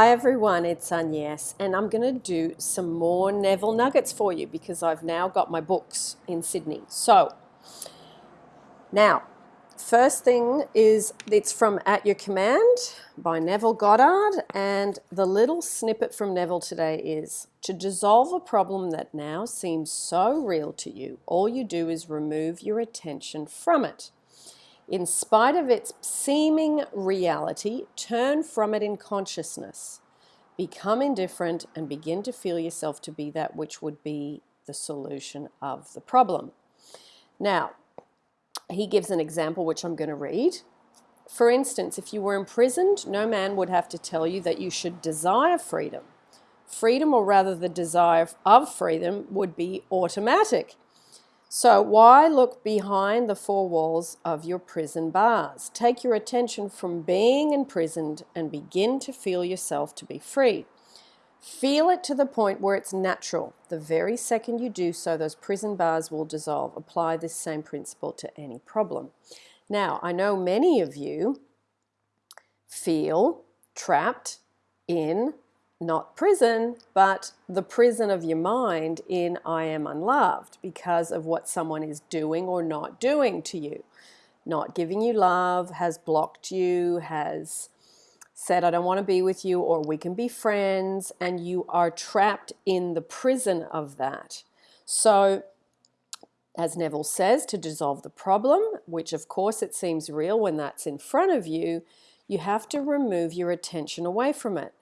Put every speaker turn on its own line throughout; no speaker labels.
Hi everyone, it's Agnes and I'm going to do some more Neville Nuggets for you because I've now got my books in Sydney. So, now, first thing is it's from At Your Command by Neville Goddard and the little snippet from Neville today is to dissolve a problem that now seems so real to you, all you do is remove your attention from it. In spite of its seeming reality, turn from it in consciousness. Become indifferent and begin to feel yourself to be that which would be the solution of the problem. Now, he gives an example which I'm going to read. For instance, if you were imprisoned, no man would have to tell you that you should desire freedom. Freedom, or rather the desire of freedom, would be automatic. So why look behind the four walls of your prison bars? Take your attention from being imprisoned and begin to feel yourself to be free. Feel it to the point where it's natural. The very second you do so, those prison bars will dissolve. Apply this same principle to any problem. Now, I know many of you feel trapped in not prison, but the prison of your mind in I am unloved because of what someone is doing or not doing to you. Not giving you love, has blocked you, has said, I don't want to be with you, or we can be friends, and you are trapped in the prison of that. So, as Neville says, to dissolve the problem, which of course it seems real when that's in front of you, you have to remove your attention away from it.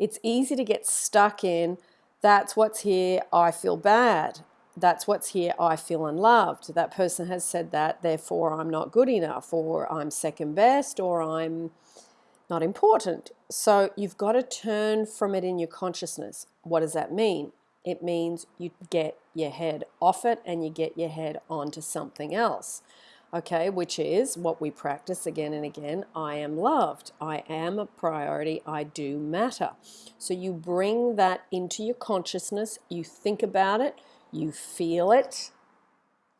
It's easy to get stuck in, that's what's here, I feel bad. That's what's here, I feel unloved. That person has said that, therefore I'm not good enough, or I'm second best, or I'm not important. So you've got to turn from it in your consciousness. What does that mean? It means you get your head off it and you get your head onto something else okay, which is what we practice again and again. I am loved. I am a priority. I do matter. So you bring that into your consciousness. You think about it. You feel it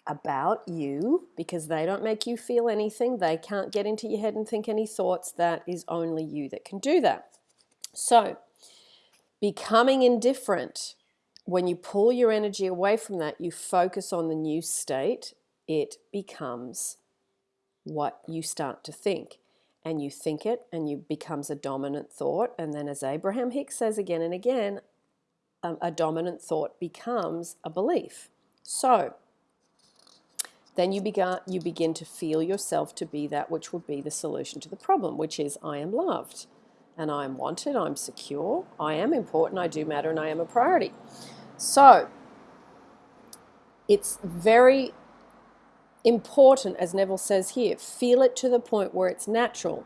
about you because they don't make you feel anything. They can't get into your head and think any thoughts. That is only you that can do that. So becoming indifferent, when you pull your energy away from that, you focus on the new state it becomes what you start to think. And you think it and you becomes a dominant thought. And then as Abraham Hicks says again and again, um, a dominant thought becomes a belief. So then you, begin, you begin to feel yourself to be that which would be the solution to the problem, which is I am loved and I am wanted, I'm secure, I am important, I do matter, and I am a priority. So it's very important, as Neville says here, feel it to the point where it's natural.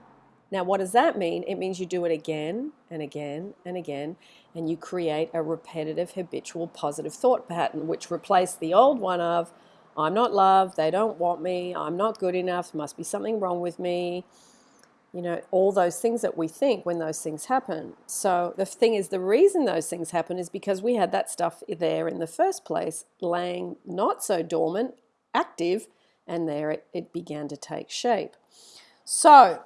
Now, what does that mean? It means you do it again and again and again, and you create a repetitive, habitual, positive thought pattern, which replace the old one of, I'm not loved, they don't want me, I'm not good enough, must be something wrong with me, you know, all those things that we think when those things happen. So the thing is, the reason those things happen is because we had that stuff there in the first place, laying not so dormant, active, and there it, it began to take shape. So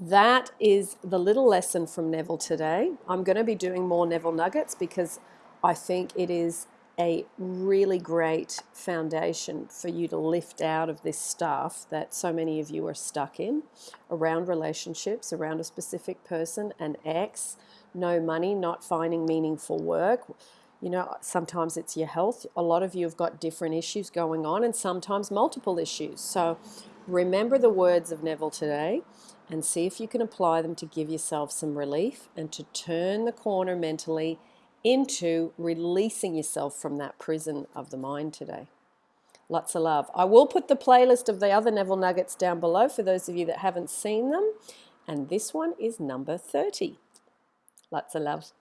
that is the little lesson from Neville today. I'm going to be doing more Neville Nuggets because I think it is a really great foundation for you to lift out of this stuff that so many of you are stuck in around relationships, around a specific person, an ex, no money, not finding meaningful work, you know, sometimes it's your health. A lot of you have got different issues going on and sometimes multiple issues. So remember the words of Neville today and see if you can apply them to give yourself some relief and to turn the corner mentally into releasing yourself from that prison of the mind today. Lots of love. I will put the playlist of the other Neville Nuggets down below for those of you that haven't seen them. And this one is number 30. Lots of love.